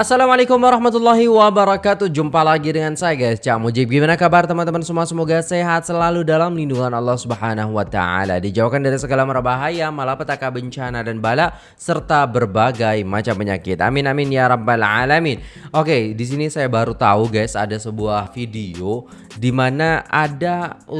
Assalamualaikum warahmatullahi wabarakatuh. Jumpa lagi dengan saya guys. Cak Mujib Gimana kabar teman-teman semua? Semoga sehat selalu dalam lindungan Allah subhanahu wa ta'ala. Dijauhkan dari segala merbahaya Malapetaka bencana dan bala Serta berbagai macam penyakit. Amin amin ya rabbal alamin. Oke di sini saya baru tahu guys Ada sebuah video Dimana ada 5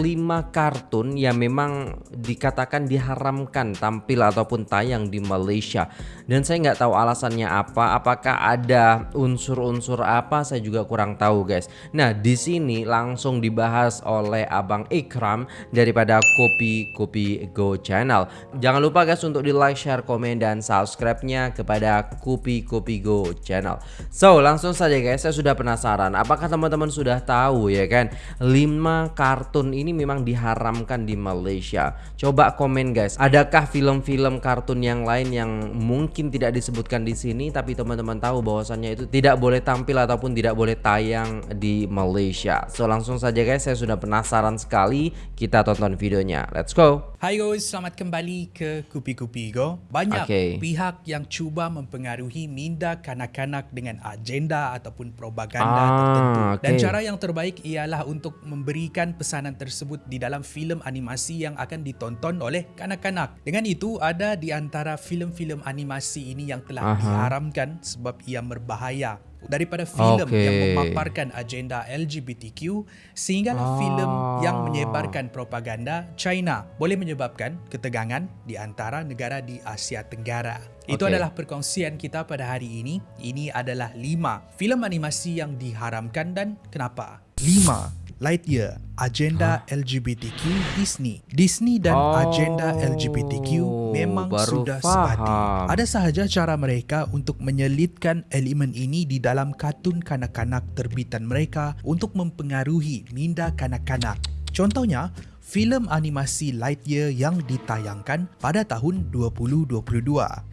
kartun Yang memang dikatakan diharamkan Tampil ataupun tayang di Malaysia. Dan saya nggak tahu alasannya apa Apakah ada unsur-unsur apa saya juga kurang tahu guys. Nah, di sini langsung dibahas oleh Abang Ikram daripada Kopi Kopi Go channel. Jangan lupa guys untuk di like, share, komen dan subscribe-nya kepada Kopi Kopi Go channel. So, langsung saja guys, saya sudah penasaran apakah teman-teman sudah tahu ya kan 5 kartun ini memang diharamkan di Malaysia. Coba komen guys, adakah film-film kartun yang lain yang mungkin tidak disebutkan di sini tapi teman-teman tahu bahwasannya bahwasannya itu tidak boleh tampil ataupun tidak boleh tayang di Malaysia. So langsung saja guys, saya sudah penasaran sekali. Kita tonton videonya. Let's go. Hai guys, selamat kembali ke Kupi Kupi Go. Banyak okay. pihak yang cuba mempengaruhi minda kanak-kanak dengan agenda ataupun propaganda ah, tertentu. Dan okay. cara yang terbaik ialah untuk memberikan pesanan tersebut di dalam filem animasi yang akan ditonton oleh kanak-kanak. Dengan itu, ada di antara filem-filem animasi ini yang telah Aha. diharamkan sebab ia berbahaya daripada filem okay. yang memaparkan agenda LGBTQ sehinggalah ah. filem yang menyebarkan propaganda China boleh menyebabkan ketegangan di antara negara di Asia Tenggara. Okay. Itu adalah perkongsian kita pada hari ini. Ini adalah lima filem animasi yang diharamkan dan kenapa? Lima Lightyear, agenda huh? LGBTQ Disney. Disney dan oh, agenda LGBTQ memang sudah sebati. Ada sahaja cara mereka untuk menyelitkan elemen ini di dalam kartun kanak-kanak terbitan mereka untuk mempengaruhi minda kanak-kanak. Contohnya, filem animasi Lightyear yang ditayangkan pada tahun 2022.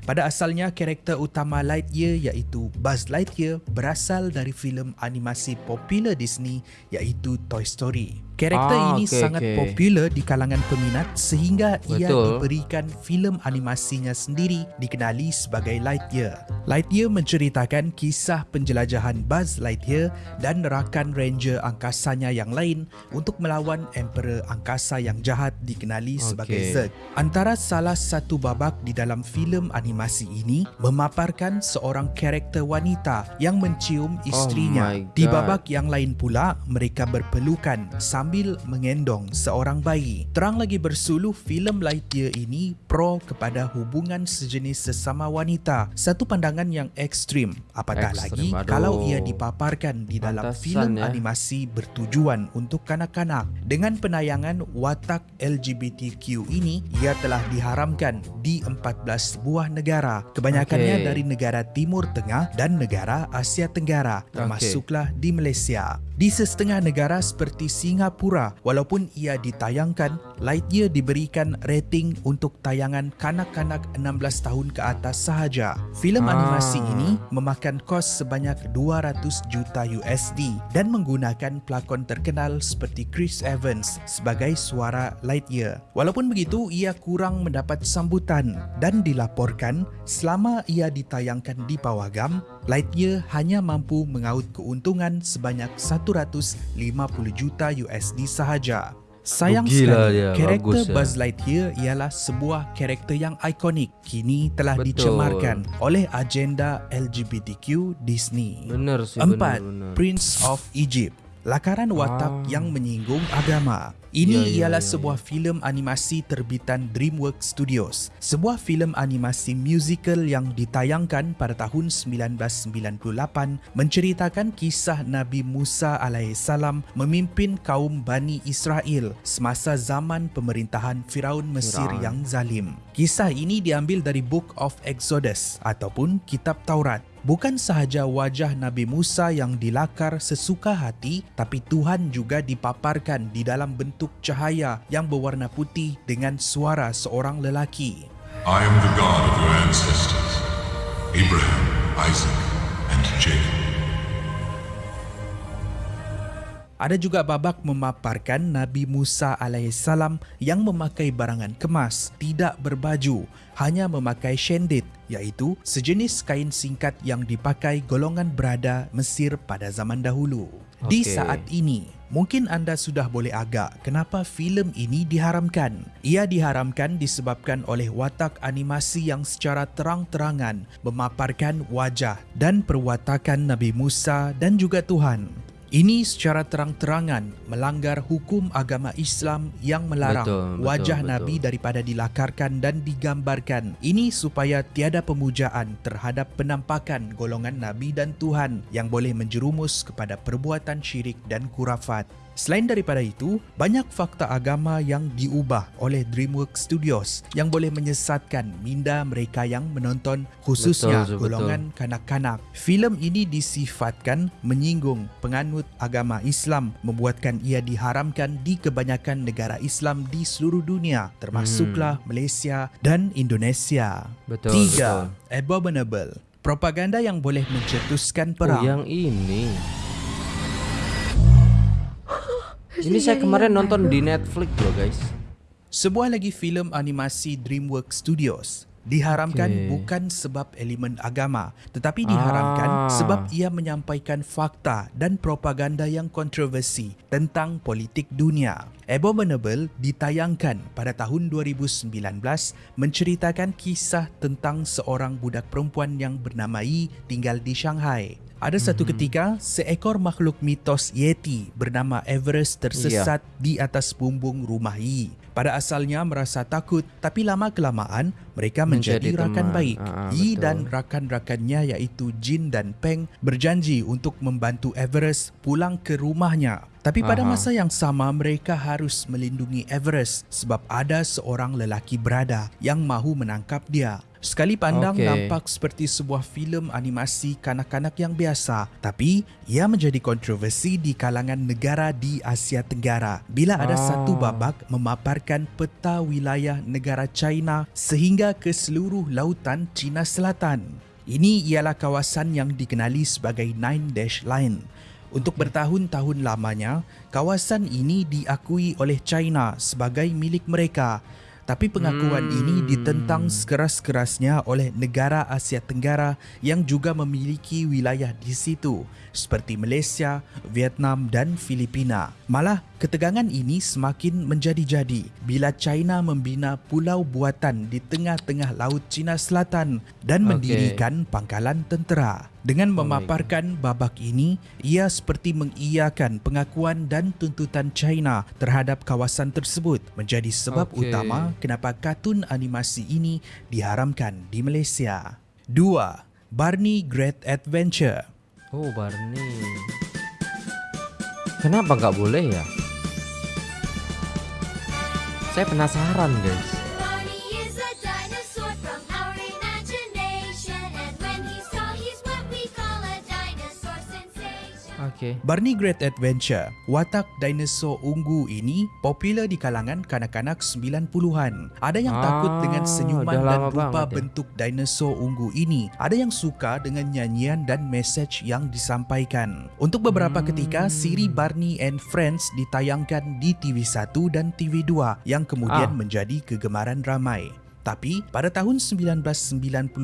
Pada asalnya, karakter utama Lightyear iaitu Buzz Lightyear berasal dari filem animasi popular Disney iaitu Toy Story. Karakter ah, ini okay, sangat okay. popular di kalangan peminat sehingga Betul. ia diberikan filem animasinya sendiri dikenali sebagai Lightyear. Lightyear menceritakan kisah penjelajahan Buzz Lightyear dan rakan ranger angkasanya yang lain untuk melawan Emperor angkasa yang jahat dikenali sebagai okay. Zurg. Antara salah satu babak di dalam filem animasi ini memaparkan seorang karakter wanita yang mencium isterinya. Oh di babak yang lain pula mereka berpelukan sambil mengendong seorang bayi. Terang lagi bersuluh filem Lightyear ini pro kepada hubungan sejenis sesama wanita. Satu pandangan yang ekstrim. Apatah ekstrim, lagi aduh. kalau ia dipaparkan di dalam filem ya. animasi bertujuan untuk kanak-kanak. Dengan penayangan watak LGBTQ ini, ia telah diharamkan di 14 buah negara. Kebanyakannya okay. dari negara Timur Tengah dan negara Asia Tenggara, termasuklah okay. di Malaysia. Di setengah negara seperti Singapura, walaupun ia ditayangkan, Lightyear diberikan rating untuk tayangan kanak-kanak 16 tahun ke atas sahaja. Filem ah. animasi ini memakan kos sebanyak 200 juta USD dan menggunakan pelakon terkenal seperti Chris Evans sebagai suara Lightyear. Walaupun begitu, ia kurang mendapat sambutan dan dilaporkan selama ia ditayangkan di pawagam, Lightyear hanya mampu mengaut keuntungan sebanyak 150 juta USD sahaja. Sayang sekali, karakter ya. Buzz Lightyear ialah sebuah karakter yang ikonik kini telah Betul. dicemarkan oleh agenda LGBTQ Disney. Benar sih, Empat, benar, benar. Prince of Egypt. Lakaran watak ah. yang menyinggung agama. Ini ya, ya, ialah ya, sebuah ya. filem animasi terbitan DreamWorks Studios. Sebuah filem animasi musical yang ditayangkan pada tahun 1998 menceritakan kisah Nabi Musa alaihissalam memimpin kaum Bani Israel semasa zaman pemerintahan Firaun Mesir Firaun. yang zalim. Kisah ini diambil dari Book of Exodus ataupun Kitab Taurat. Bukan sahaja wajah Nabi Musa yang dilakar sesuka hati, tapi Tuhan juga dipaparkan di dalam bentuk cahaya yang berwarna putih dengan suara seorang lelaki. I am the God of your ancestors, Abraham, Isaac and Jacob. Ada juga babak memaparkan Nabi Musa alaihissalam yang memakai barangan kemas, tidak berbaju, hanya memakai shendit iaitu sejenis kain singkat yang dipakai golongan berada Mesir pada zaman dahulu. Okay. Di saat ini, mungkin anda sudah boleh agak kenapa filem ini diharamkan. Ia diharamkan disebabkan oleh watak animasi yang secara terang-terangan memaparkan wajah dan perwatakan Nabi Musa dan juga Tuhan. Ini secara terang-terangan melanggar hukum agama Islam yang melarang betul, wajah betul, Nabi betul. daripada dilakarkan dan digambarkan. Ini supaya tiada pemujaan terhadap penampakan golongan Nabi dan Tuhan yang boleh menjerumus kepada perbuatan syirik dan kurafat. Selain daripada itu, banyak fakta agama yang diubah oleh DreamWorks Studios yang boleh menyesatkan minda mereka yang menonton khususnya betul, golongan kanak-kanak. Filem ini disifatkan menyinggung penganut agama Islam membuatkan ia diharamkan di kebanyakan negara Islam di seluruh dunia termasuklah hmm. Malaysia dan Indonesia. Betul, Tiga, betul. Abominable. Propaganda yang boleh mencetuskan perang. Oh, yang ini. Ini saya kemarin nonton di Netflix loh guys. Sebuah lagi filem animasi DreamWorks Studios diharamkan okay. bukan sebab elemen agama tetapi diharamkan ah. sebab ia menyampaikan fakta dan propaganda yang kontroversi tentang politik dunia. Abominable ditayangkan pada tahun 2019 menceritakan kisah tentang seorang budak perempuan yang bernama Yi tinggal di Shanghai. Ada satu mm-hmm. ketika, seekor makhluk mitos Yeti bernama Everest tersesat yeah. di atas bumbung rumah Yi. Pada asalnya merasa takut, tapi lama-kelamaan mereka menjadi, menjadi rakan baik. Aa, ah, Yi betul. dan rakan-rakannya iaitu Jin dan Peng berjanji untuk membantu Everest pulang ke rumahnya. Tapi pada Aha. masa yang sama mereka harus melindungi Everest sebab ada seorang lelaki berada yang mahu menangkap dia. Sekali pandang okay. nampak seperti sebuah filem animasi kanak-kanak yang biasa, tapi ia menjadi kontroversi di kalangan negara di Asia Tenggara bila ada ah. satu babak memaparkan peta wilayah negara China sehingga ke seluruh lautan China Selatan. Ini ialah kawasan yang dikenali sebagai Nine Dash Line. Untuk bertahun-tahun lamanya, kawasan ini diakui oleh China sebagai milik mereka tapi pengakuan hmm. ini ditentang sekeras-kerasnya oleh negara Asia Tenggara yang juga memiliki wilayah di situ seperti Malaysia, Vietnam dan Filipina. Malah ketegangan ini semakin menjadi-jadi bila China membina pulau buatan di tengah-tengah laut Cina Selatan dan okay. mendirikan pangkalan tentera. Dengan memaparkan babak ini, ia seperti mengiyakan pengakuan dan tuntutan China terhadap kawasan tersebut menjadi sebab okay. utama kenapa kartun animasi ini diharamkan di Malaysia. 2. Barney Great Adventure Oh, Barney. Kenapa nggak boleh ya? Saya penasaran, guys. Okay. Barney Great Adventure, watak dinosaur ungu ini popular di kalangan kanak-kanak 90-an. Ada yang ah, takut dengan senyuman dan rupa bentuk ya. dinosaur ungu ini. Ada yang suka dengan nyanyian dan message yang disampaikan. Untuk beberapa hmm. ketika, siri Barney and Friends ditayangkan di TV1 dan TV2 yang kemudian ah. menjadi kegemaran ramai. Tapi pada tahun 1998,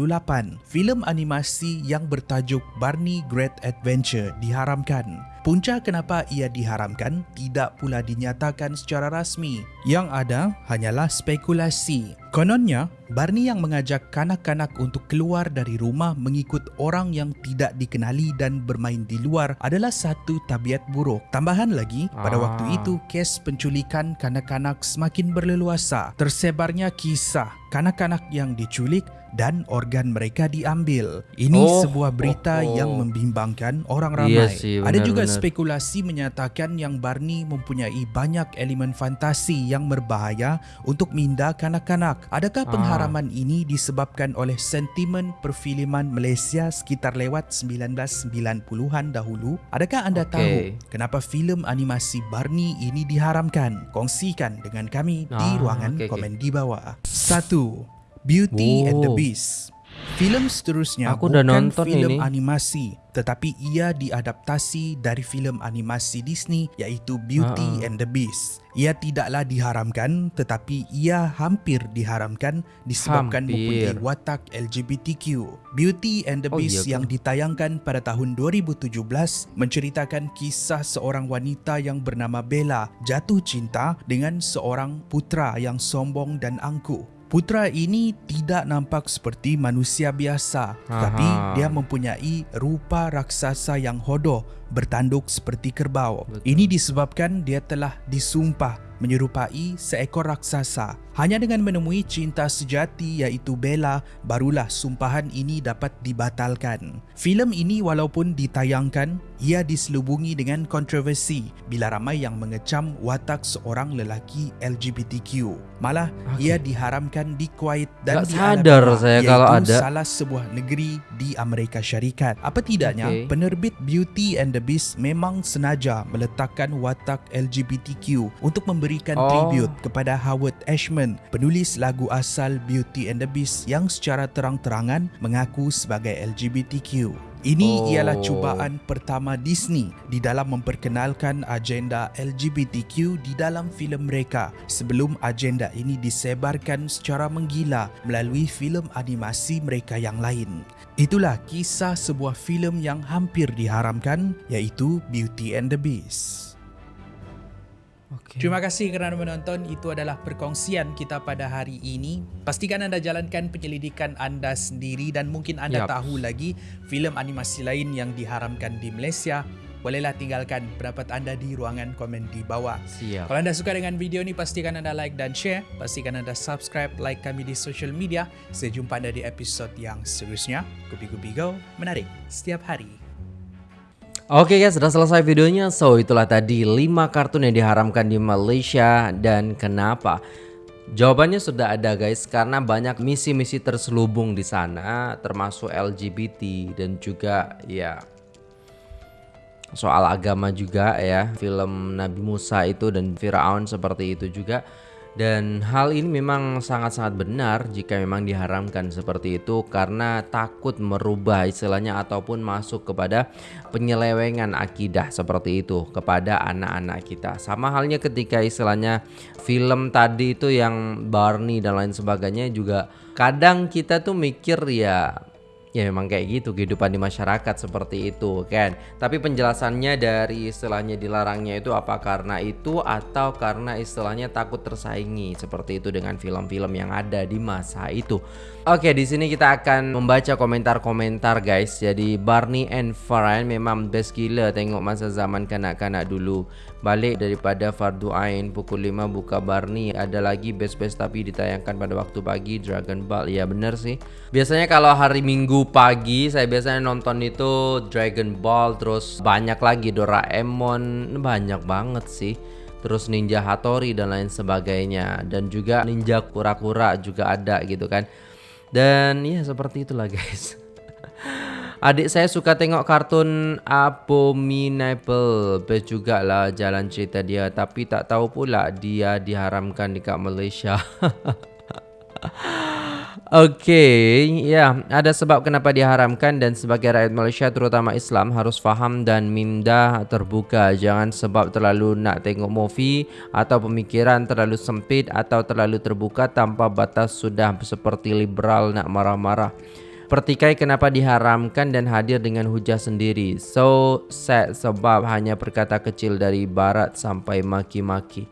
filem animasi yang bertajuk Barney Great Adventure diharamkan. Punca kenapa ia diharamkan tidak pula dinyatakan secara rasmi. Yang ada hanyalah spekulasi. Kononnya, Barney yang mengajak kanak-kanak untuk keluar dari rumah mengikut orang yang tidak dikenali dan bermain di luar adalah satu tabiat buruk. Tambahan lagi, pada ah. waktu itu kes penculikan kanak-kanak semakin berleluasa. Tersebarnya kisah kanak-kanak yang diculik dan organ mereka diambil. Ini oh, sebuah berita oh, oh. yang membimbangkan orang ramai. Yes, sih, benar, Ada juga benar. spekulasi menyatakan yang Barney mempunyai banyak elemen fantasi yang berbahaya untuk minda kanak-kanak. Adakah ah. pengharaman ah. ini disebabkan oleh sentimen perfilman Malaysia sekitar lewat 1990-an dahulu? Adakah anda okay. tahu kenapa filem animasi Barney ini diharamkan? Kongsikan dengan kami ah, di ruangan okay, komen okay. di bawah. Satu. Beauty oh. and the Beast. Filem seterusnya Aku bukan nonton filem animasi tetapi ia diadaptasi dari filem animasi Disney iaitu Beauty uh-uh. and the Beast. Ia tidaklah diharamkan tetapi ia hampir diharamkan disebabkan hampir. mempunyai watak LGBTQ. Beauty and the oh, Beast iya yang ditayangkan pada tahun 2017 menceritakan kisah seorang wanita yang bernama Bella jatuh cinta dengan seorang putra yang sombong dan angkuh. Putra ini tidak nampak seperti manusia biasa Aha. tapi dia mempunyai rupa raksasa yang hodoh bertanduk seperti kerbau. Betul. Ini disebabkan dia telah disumpah menyerupai seekor raksasa. Hanya dengan menemui cinta sejati iaitu Bella, barulah sumpahan ini dapat dibatalkan. Filem ini walaupun ditayangkan, ia diselubungi dengan kontroversi bila ramai yang mengecam watak seorang lelaki LGBTQ. Malah, okay. ia diharamkan di Kuwait dan tak di sadar saya kalau ada salah sebuah negeri di Amerika Syarikat. Apa tidaknya, okay. penerbit Beauty and the Beast memang senaja meletakkan watak LGBTQ untuk memberikan oh. tribute kepada Howard Ashman penulis lagu asal Beauty and the Beast yang secara terang-terangan mengaku sebagai LGBTQ. Ini oh. ialah cubaan pertama Disney di dalam memperkenalkan agenda LGBTQ di dalam filem mereka sebelum agenda ini disebarkan secara menggila melalui filem animasi mereka yang lain. Itulah kisah sebuah filem yang hampir diharamkan iaitu Beauty and the Beast. Okay. Terima kasih kerana menonton. Itu adalah perkongsian kita pada hari ini. Pastikan anda jalankan penyelidikan anda sendiri dan mungkin anda yep. tahu lagi filem animasi lain yang diharamkan di Malaysia. Bolehlah tinggalkan pendapat anda di ruangan komen di bawah. Siap. Kalau anda suka dengan video ini, pastikan anda like dan share. Pastikan anda subscribe, like kami di social media. Saya jumpa anda di episod yang seterusnya. Kupi-kupi go, menarik setiap hari. Oke guys, sudah selesai videonya. So, itulah tadi 5 kartun yang diharamkan di Malaysia dan kenapa? Jawabannya sudah ada guys, karena banyak misi-misi terselubung di sana, termasuk LGBT dan juga ya soal agama juga ya. Film Nabi Musa itu dan Firaun seperti itu juga. Dan hal ini memang sangat-sangat benar jika memang diharamkan seperti itu karena takut merubah istilahnya ataupun masuk kepada penyelewengan akidah seperti itu kepada anak-anak kita. Sama halnya ketika istilahnya film tadi itu yang Barney dan lain sebagainya juga kadang kita tuh mikir ya ya memang kayak gitu kehidupan di masyarakat seperti itu kan? Tapi penjelasannya dari istilahnya dilarangnya itu apa? Karena itu atau karena istilahnya takut tersaingi seperti itu dengan film-film yang ada di masa itu Oke di sini kita akan membaca komentar-komentar guys. Jadi Barney and Farhan memang best gila tengok masa zaman kanak-kanak dulu. Balik daripada Fardu Ain pukul 5 buka Barney. Ada lagi best-best tapi ditayangkan pada waktu pagi Dragon Ball. Ya bener sih. Biasanya kalau hari minggu pagi saya biasanya nonton itu Dragon Ball terus banyak lagi Doraemon. Banyak banget sih. Terus Ninja Hattori dan lain sebagainya. Dan juga Ninja Kura-Kura juga ada gitu kan dan ya seperti itulah guys. Adik saya suka tengok kartun Abominable. Best juga lah jalan cerita dia. Tapi tak tahu pula dia diharamkan dekat Malaysia Okay, ya ada sebab kenapa diharamkan dan sebagai rakyat Malaysia terutama Islam harus faham dan minda terbuka. Jangan sebab terlalu nak tengok movie atau pemikiran terlalu sempit atau terlalu terbuka tanpa batas sudah seperti liberal nak marah-marah. Pertikai kenapa diharamkan dan hadir dengan hujah sendiri. So sad sebab hanya perkata kecil dari barat sampai maki-maki.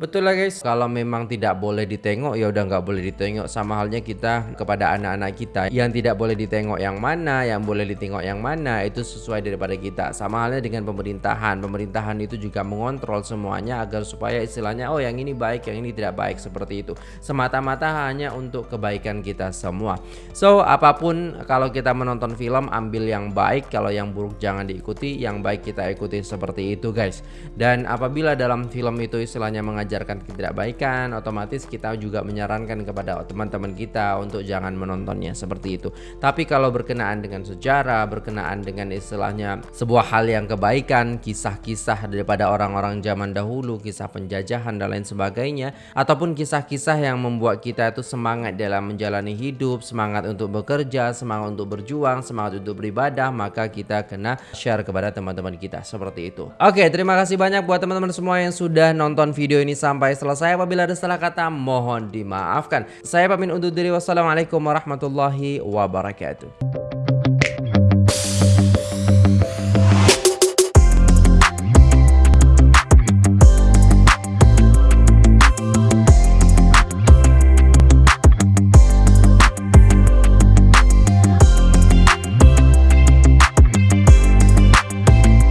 Betul lah guys, kalau memang tidak boleh ditengok ya udah nggak boleh ditengok sama halnya kita kepada anak-anak kita yang tidak boleh ditengok yang mana, yang boleh ditengok yang mana itu sesuai daripada kita. Sama halnya dengan pemerintahan, pemerintahan itu juga mengontrol semuanya agar supaya istilahnya oh yang ini baik, yang ini tidak baik seperti itu. Semata-mata hanya untuk kebaikan kita semua. So apa pun kalau kita menonton film ambil yang baik, kalau yang buruk jangan diikuti, yang baik kita ikuti seperti itu guys. Dan apabila dalam film itu istilahnya mengajak mengajarkan ketidakbaikan, otomatis kita juga menyarankan kepada teman-teman kita untuk jangan menontonnya seperti itu. Tapi kalau berkenaan dengan sejarah, berkenaan dengan istilahnya sebuah hal yang kebaikan, kisah-kisah daripada orang-orang zaman dahulu, kisah penjajahan dan lain sebagainya, ataupun kisah-kisah yang membuat kita itu semangat dalam menjalani hidup, semangat untuk bekerja, semangat untuk berjuang, semangat untuk beribadah, maka kita kena share kepada teman-teman kita seperti itu. Oke, terima kasih banyak buat teman-teman semua yang sudah nonton video ini sampai selesai. Apabila ada salah kata, mohon dimaafkan. Saya pamit undur diri. Wassalamualaikum warahmatullahi wabarakatuh.